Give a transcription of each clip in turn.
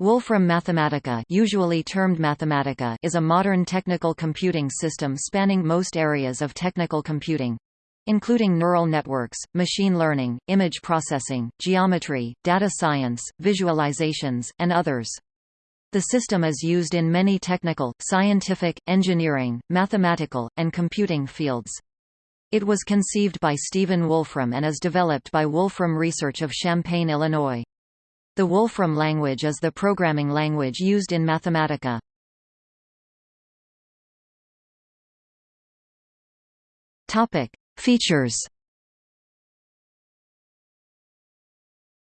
Wolfram Mathematica, usually termed Mathematica is a modern technical computing system spanning most areas of technical computing including neural networks, machine learning, image processing, geometry, data science, visualizations, and others. The system is used in many technical, scientific, engineering, mathematical, and computing fields. It was conceived by Stephen Wolfram and is developed by Wolfram Research of Champaign, Illinois. The Wolfram language is the programming language used in Mathematica. Topic: Features.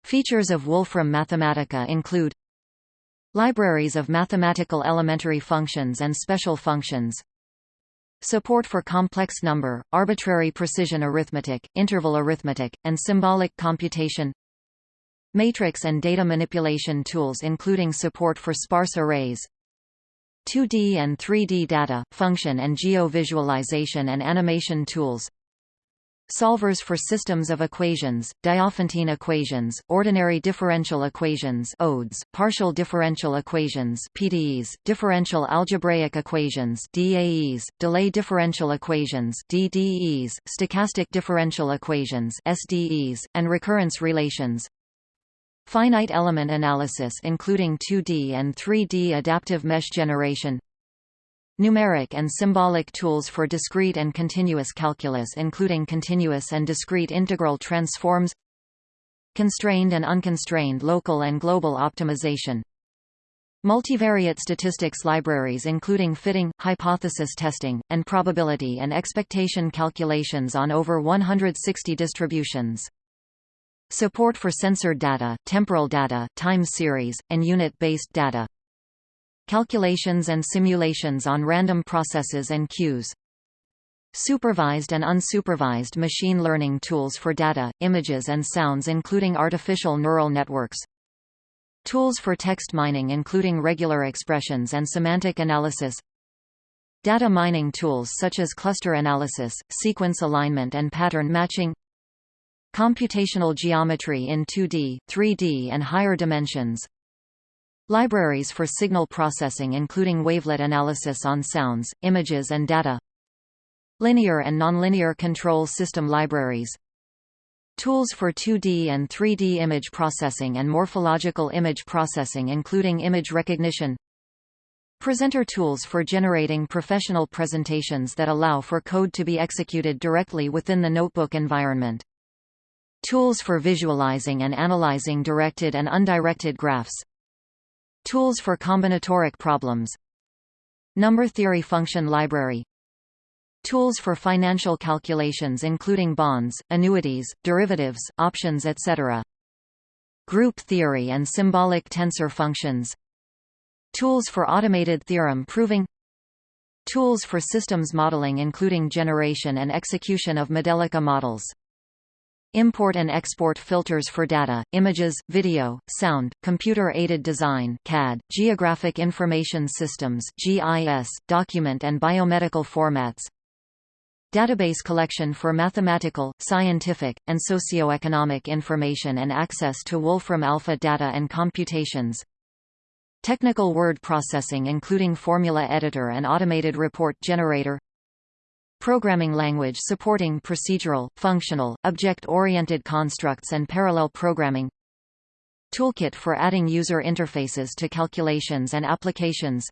Features of Wolfram Mathematica include Libraries of mathematical elementary functions and special functions Support for complex number, arbitrary precision arithmetic, interval arithmetic, and symbolic computation Matrix and data manipulation tools including support for sparse arrays 2D and 3D data, function and geo-visualization and animation tools Solvers for systems of equations, Diophantine equations, ordinary differential equations ODEs, partial differential equations PDEs, differential algebraic equations DAEs, delay differential equations DDEs, stochastic differential equations SDEs, and recurrence relations Finite element analysis including 2D and 3D adaptive mesh generation Numeric and symbolic tools for discrete and continuous calculus including continuous and discrete integral transforms Constrained and unconstrained local and global optimization Multivariate statistics libraries including fitting, hypothesis testing, and probability and expectation calculations on over 160 distributions. Support for sensor data, temporal data, time series, and unit-based data. Calculations and simulations on random processes and queues. Supervised and unsupervised machine learning tools for data, images and sounds including artificial neural networks. Tools for text mining including regular expressions and semantic analysis. Data mining tools such as cluster analysis, sequence alignment and pattern matching Computational geometry in 2D, 3D and higher dimensions. Libraries for signal processing including wavelet analysis on sounds, images and data. Linear and nonlinear control system libraries. Tools for 2D and 3D image processing and morphological image processing including image recognition. Presenter tools for generating professional presentations that allow for code to be executed directly within the notebook environment Tools for visualizing and analyzing directed and undirected graphs. Tools for combinatoric problems. Number theory function library. Tools for financial calculations including bonds, annuities, derivatives, options etc. Group theory and symbolic tensor functions. Tools for automated theorem proving. Tools for systems modeling including generation and execution of Modelica models Import and export filters for data, images, video, sound, computer-aided design CAD, geographic information systems GIS, document and biomedical formats Database collection for mathematical, scientific, and socio-economic information and access to Wolfram Alpha data and computations Technical word processing including formula editor and automated report generator Programming language supporting procedural, functional, object-oriented constructs and parallel programming. Toolkit for adding user interfaces to calculations and applications.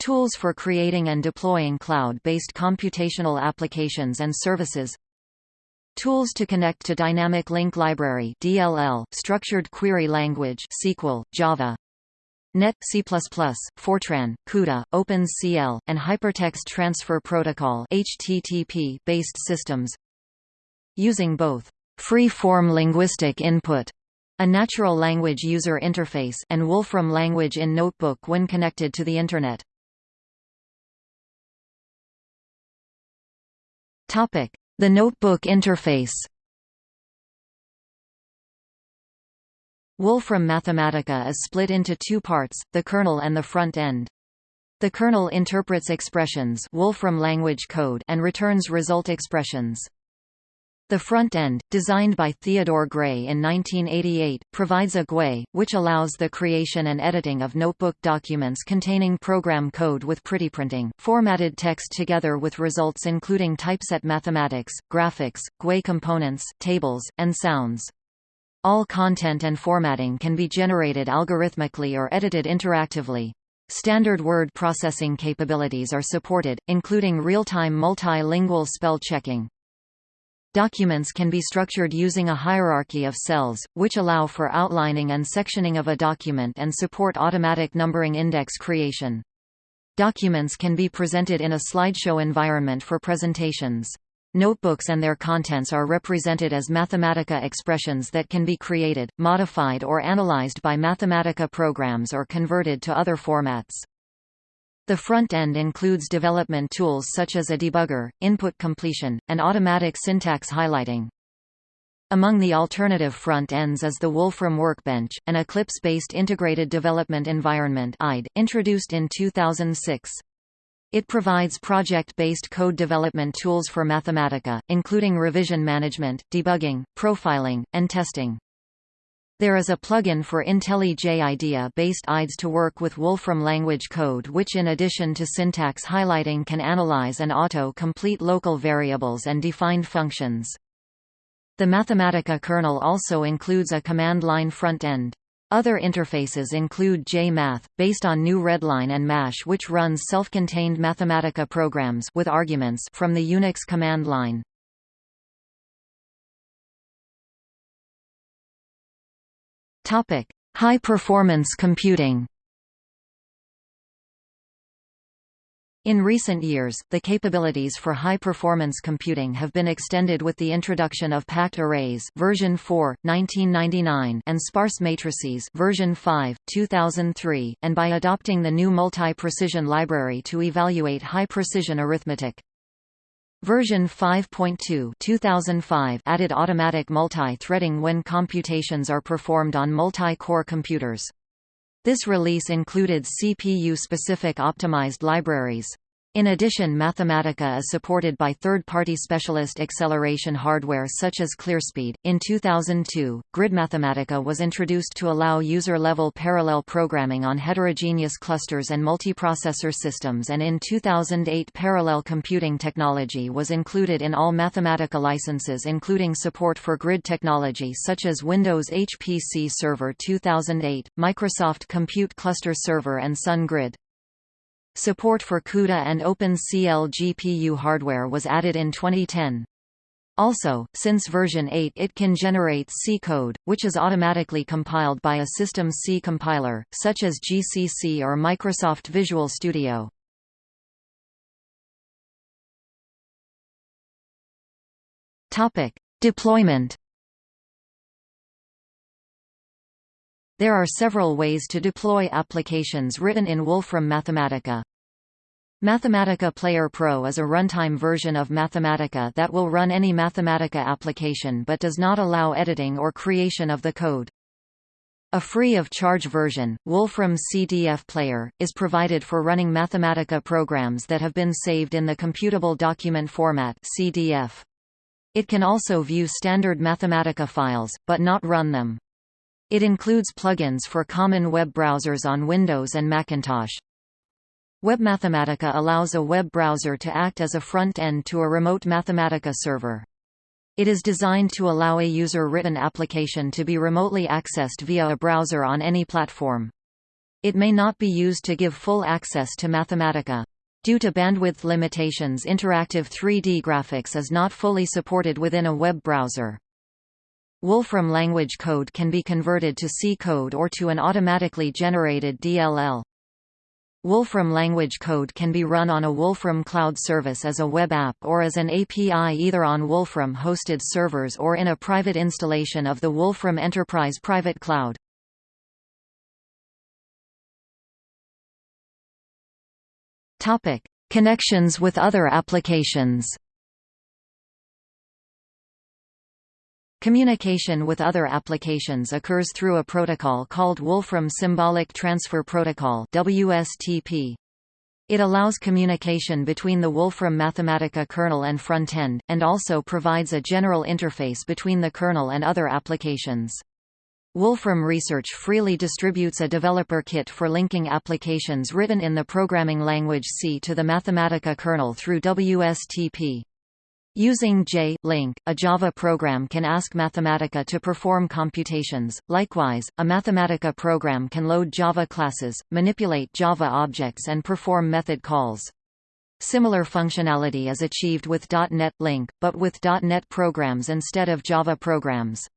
Tools for creating and deploying cloud-based computational applications and services. Tools to connect to Dynamic Link Library DLL, Structured Query Language SQL, Java Net, C++, Fortran, CUDA, OpenCL, and Hypertext Transfer Protocol HTTP based systems using both free-form linguistic input a natural language user interface and Wolfram language in Notebook when connected to the Internet. The Notebook interface Wolfram Mathematica is split into two parts, the kernel and the front end. The kernel interprets expressions Wolfram language code and returns result expressions. The front end, designed by Theodore Gray in 1988, provides a GUI, which allows the creation and editing of notebook documents containing program code with prettyprinting, formatted text together with results including typeset mathematics, graphics, GUI components, tables, and sounds. All content and formatting can be generated algorithmically or edited interactively. Standard word processing capabilities are supported, including real-time multilingual spell checking. Documents can be structured using a hierarchy of cells, which allow for outlining and sectioning of a document and support automatic numbering index creation. Documents can be presented in a slideshow environment for presentations. Notebooks and their contents are represented as Mathematica expressions that can be created, modified or analyzed by Mathematica programs or converted to other formats. The front end includes development tools such as a debugger, input completion, and automatic syntax highlighting. Among the alternative front ends is the Wolfram Workbench, an Eclipse-based integrated development environment introduced in 2006. It provides project-based code development tools for Mathematica, including revision management, debugging, profiling, and testing. There is a plugin for IntelliJ IDEA-based IDEs to work with Wolfram language code which in addition to syntax highlighting can analyze and auto-complete local variables and defined functions. The Mathematica kernel also includes a command line front end. Other interfaces include JMath, based on GNU Readline and MASH which runs self-contained Mathematica programs with arguments from the Unix command line. Topic: High performance computing. In recent years, the capabilities for high-performance computing have been extended with the introduction of packed arrays version 4, 1999 and sparse matrices version 5, 2003, and by adopting the GNU multi-precision library to evaluate high-precision arithmetic. Version 5.2 2005 added automatic multi-threading when computations are performed on multi-core computers. This release included CPU-specific optimized libraries. In addition Mathematica is supported by third-party specialist acceleration hardware such as ClearSpeed. In 2002, Grid Mathematica was introduced to allow user-level parallel programming on heterogeneous clusters and multiprocessor systems and in 2008 parallel computing technology was included in all Mathematica licenses including support for grid technology such as Windows HPC Server 2008, Microsoft Compute Cluster Server and Sun Grid. Support for CUDA and OpenCL GPU hardware was added in 2010. Also, since version 8 it can generate C code, which is automatically compiled by a system C compiler, such as GCC or Microsoft Visual Studio. Deployment There are several ways to deploy applications written in Wolfram Mathematica. Mathematica Player Pro is a runtime version of Mathematica that will run any Mathematica application but does not allow editing or creation of the code. A free-of-charge version, Wolfram CDF Player, is provided for running Mathematica programs that have been saved in the Computable Document Format CDF. It can also view standard Mathematica files, but not run them. It includes plugins for common web browsers on Windows and Macintosh. WebMathematica allows a web browser to act as a front-end to a remote Mathematica server. It is designed to allow a user-written application to be remotely accessed via a browser on any platform. It may not be used to give full access to Mathematica. Due to bandwidth limitations interactive 3D graphics is not fully supported within a web browser. Wolfram language code can be converted to C code or to an automatically generated DLL. Wolfram language code can be run on a Wolfram cloud service as a web app or as an API either on Wolfram-hosted servers or in a private installation of the Wolfram Enterprise Private Cloud. Connections with other applications Communication with other applications occurs through a protocol called Wolfram Symbolic Transfer Protocol WSTP. It allows communication between the Wolfram Mathematica kernel and frontend, and also provides a general interface between the kernel and other applications. Wolfram Research freely distributes a developer kit for linking applications written in the programming language C to the Mathematica kernel through WSTP. Using J-Link, a Java program can ask Mathematica to perform computations. Likewise, a Mathematica program can load Java classes, manipulate Java objects and perform method calls. Similar functionality is achieved with .NET Link, but with .NET programs instead of Java programs.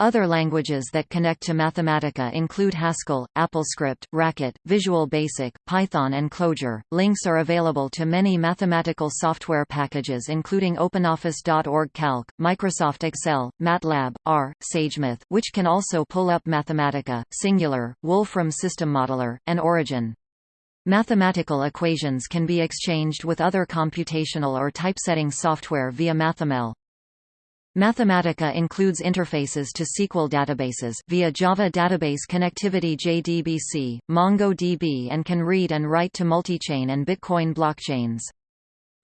Other languages that connect to Mathematica include Haskell, AppleScript, Racket, Visual Basic, Python and Clojure. Links are available to many mathematical software packages including OpenOffice.org Calc, Microsoft Excel, MATLAB, R, SageMath, which can also pull up Mathematica, Singular, Wolfram System Modeler, and Origin. Mathematical equations can be exchanged with other computational or typesetting software via MathML. Mathematica includes interfaces to SQL databases via Java Database Connectivity JDBC, MongoDB and can read and write to multichain and Bitcoin blockchains.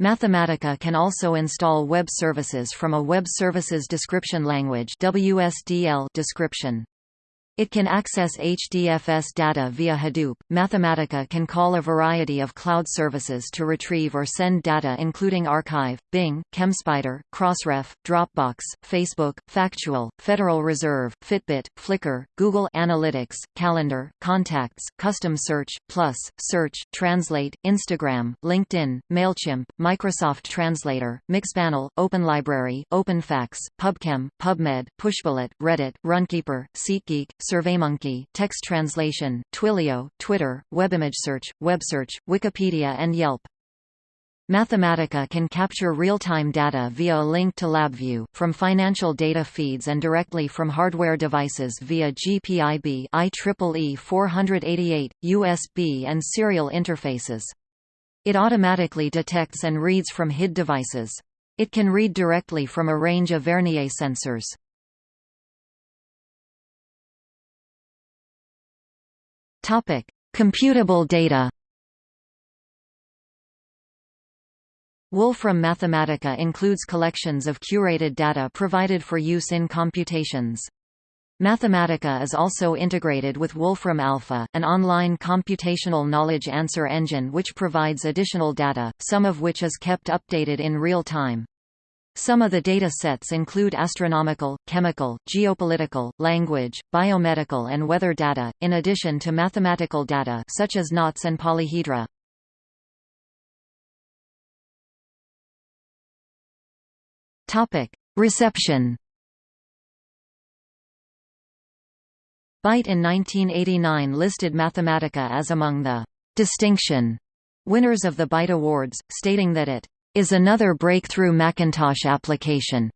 Mathematica can also install web services from a Web Services Description Language WSDL description. It can access HDFS data via Hadoop. Mathematica can call a variety of cloud services to retrieve or send data including arXiv, Bing, ChemSpider, Crossref, Dropbox, Facebook, Factual, Federal Reserve, Fitbit, Flickr, Google Analytics, Calendar, Contacts, Custom Search, Plus, Search, Translate, Instagram, LinkedIn, MailChimp, Microsoft Translator, Mixpanel, OpenLibrary, OpenPHACTS, PubChem, PubMed, Pushbullet, Reddit, Runkeeper, SeatGeek, SurveyMonkey, text translation, Twilio, Twitter, WebImageSearch, WebSearch, Wikipedia and Yelp. Mathematica can capture real-time data via a link to LabVIEW, from financial data feeds and directly from hardware devices via GPIB IEEE 488, USB and serial interfaces. It automatically detects and reads from HID devices. It can read directly from a range of Vernier sensors. Topic: Computable data. Wolfram Mathematica includes collections of curated data provided for use in computations. Mathematica is also integrated with Wolfram Alpha, an online computational knowledge answer engine which provides additional data, some of which is kept updated in real time. Some of the data sets include astronomical, chemical, geopolitical, language, biomedical and weather data, in addition to mathematical data such as knots and polyhedra. Topic: Reception. Byte in 1989 listed Mathematica as among the distinction winners of the Byte Awards, stating that it is another breakthrough Macintosh application.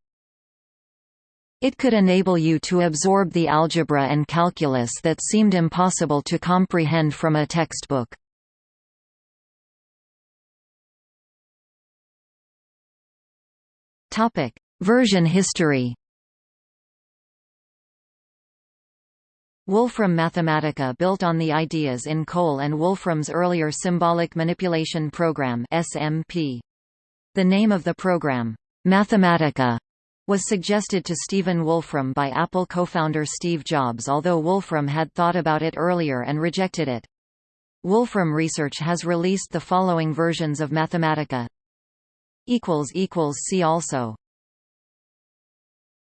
It could enable you to absorb the algebra and calculus that seemed impossible to comprehend from a textbook. Topic: Version history. Wolfram Mathematica built on the ideas in Cole and Wolfram's earlier symbolic manipulation program SMP. The name of the program, Mathematica, was suggested to Stephen Wolfram by Apple co-founder Steve Jobs although Wolfram had thought about it earlier and rejected it. Wolfram Research has released the following versions of Mathematica. See also